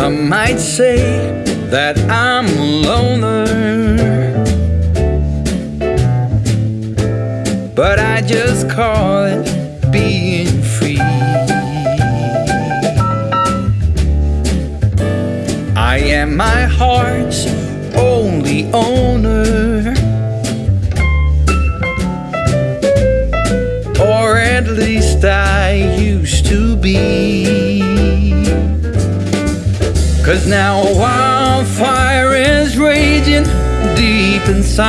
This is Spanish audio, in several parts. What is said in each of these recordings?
Some might say that I'm a loner. But I just call it being free. I am my heart's only owner. Or at least I used to be. Cause now a wildfire is raging deep inside.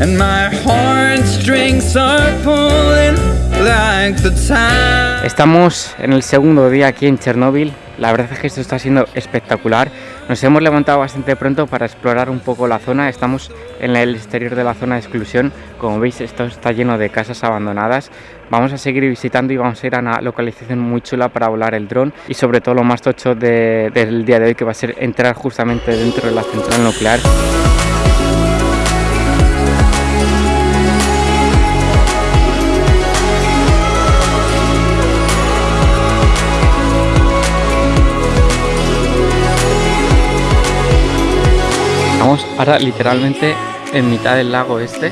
And my heartstrings are pulling like the time. Estamos en el segundo día aquí en Chernóbil. La verdad es que esto está siendo espectacular. Nos hemos levantado bastante pronto para explorar un poco la zona. Estamos en el exterior de la zona de exclusión. Como veis, esto está lleno de casas abandonadas. Vamos a seguir visitando y vamos a ir a una localización muy chula para volar el dron. Y sobre todo lo más tocho de- del día de hoy que va a ser entrar justamente dentro de la central nuclear. Estamos ahora literalmente en mitad del lago este,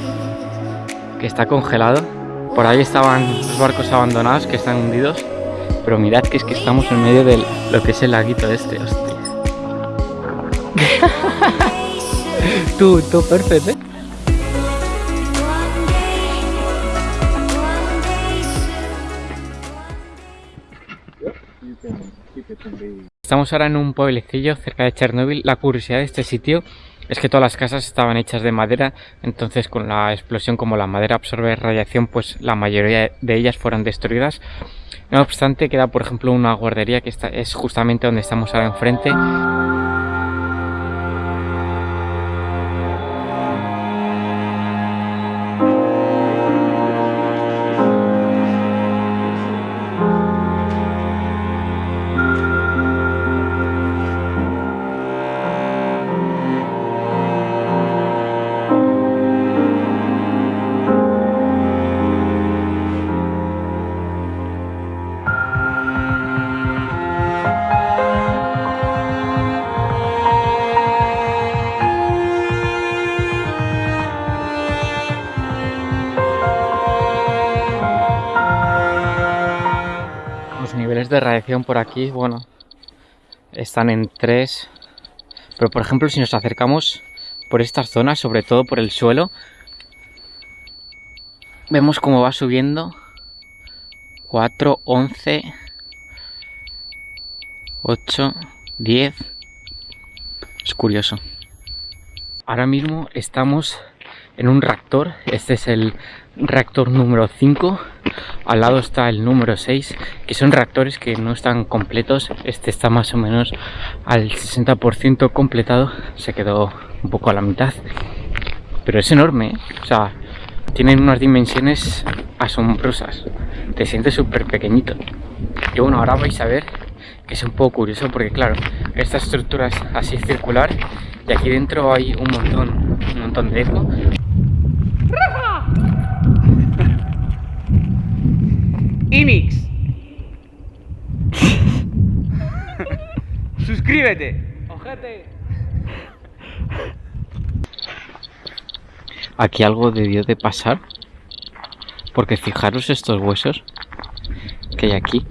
que está congelado. Por ahí estaban los barcos abandonados que están hundidos. Pero mirad que es que estamos en medio de lo que es el laguito este, hostia. tú, tú, perfecto, ¿eh? Estamos ahora en un pueblecillo cerca de Chernóbil. La curiosidad de este sitio es que todas las casas estaban hechas de madera, entonces con la explosión como la madera absorbe radiación, pues la mayoría de ellas fueron destruidas. No obstante, queda por ejemplo una guardería que está, es justamente donde estamos ahora enfrente. De radiación por aquí, bueno, están en 3. Pero por ejemplo, si nos acercamos por estas zonas, sobre todo por el suelo, vemos cómo va subiendo 4, 11, 8, 10. Es curioso. Ahora mismo estamos en un reactor. Este es el reactor número 5. Al lado está el número 6, que son reactores que no están completos. Este está más o menos al 60% completado. Se quedó un poco a la mitad. Pero es enorme, ¿eh? O sea, tienen unas dimensiones asombrosas. Te sientes súper pequeñito. Y bueno, ahora vais a ver que es un poco curioso porque claro, esta estructura es así circular y aquí dentro hay un montón, un montón de eco. Imix. Suscríbete. Ojete. Aquí algo debió de pasar. Porque fijaros estos huesos que hay aquí.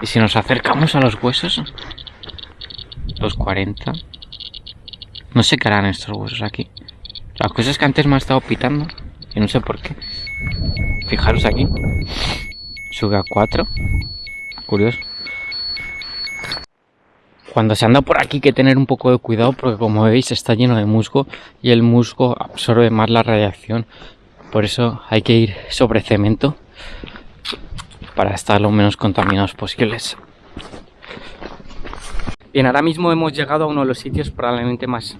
Y si nos acercamos a los huesos, los 40, no sé qué harán estos huesos aquí. La cosa es que antes me ha estado pitando y no sé por qué. Fijaros aquí. Sube a 4. Curioso. Cuando se anda por aquí hay que tener un poco de cuidado porque como veis está lleno de musgo y el musgo absorbe más la radiación. Por eso hay que ir sobre cemento para estar lo menos contaminados posibles. Bien, ahora mismo hemos llegado a uno de los sitios probablemente más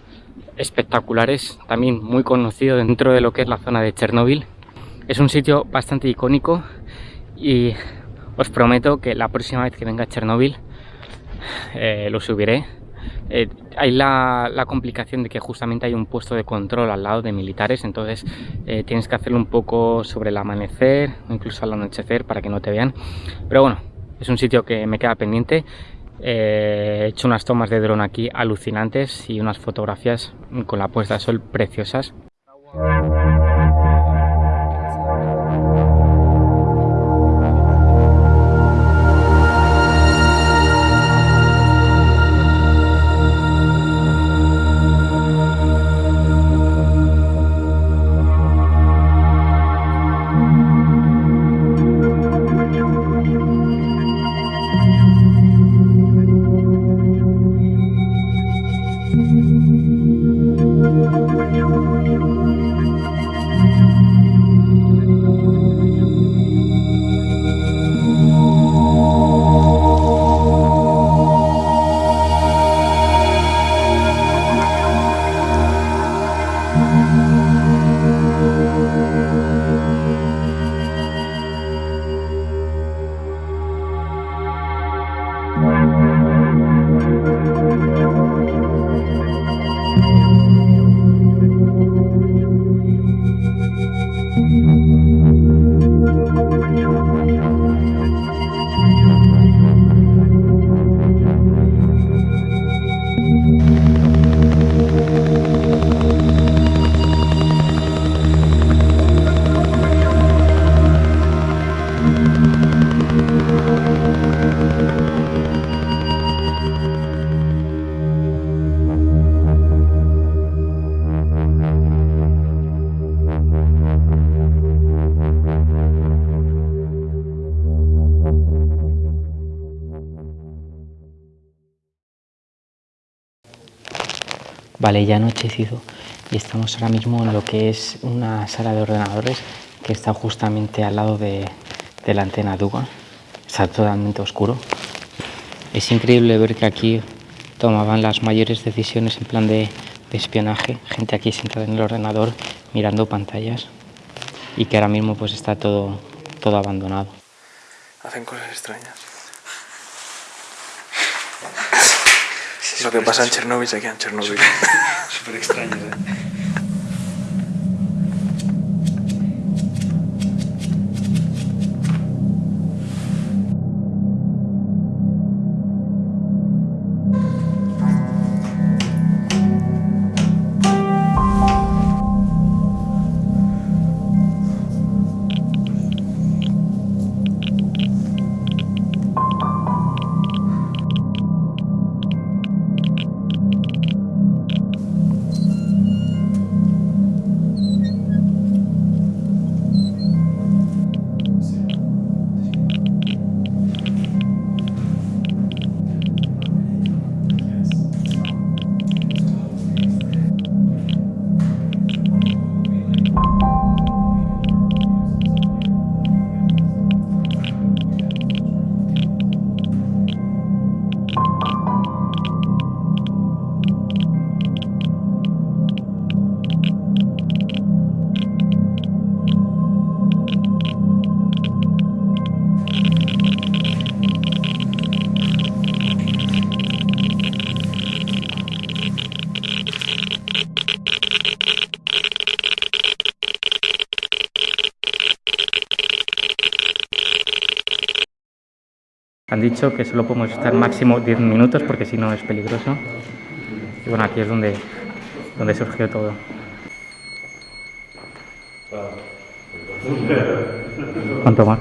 espectaculares, también muy conocido dentro de lo que es la zona de Chernóbil. Es un sitio bastante icónico y os prometo que la próxima vez que venga a Chernóbil eh, lo subiré. Eh, hay la, la, complicación de que justamente hay un puesto de control al lado de militares, entonces eh, tienes que hacerlo un poco sobre el amanecer o incluso al anochecer para que no te vean. Pero bueno, es un sitio que me queda pendiente. Eh, he hecho unas tomas de dron aquí alucinantes y unas fotografías con la puesta de sol preciosas. Vale, ya anochecido y estamos ahora mismo en lo que es una sala de ordenadores que está justamente al lado de, de la antena Duga. Está totalmente oscuro. Es increíble ver que aquí tomaban las mayores decisiones en plan de, de espionaje. Gente aquí sentada en el ordenador mirando pantallas y que ahora mismo pues está todo, todo abandonado. Hacen cosas extrañas. Lo que pasa en Chernóbil se queda en Chernóbil. Súper extraño, ¿eh? Han dicho que solo podemos estar máximo 10 minutos porque si no es peligroso. Y bueno, aquí es donde, donde surgió todo. ¿Cuánto más?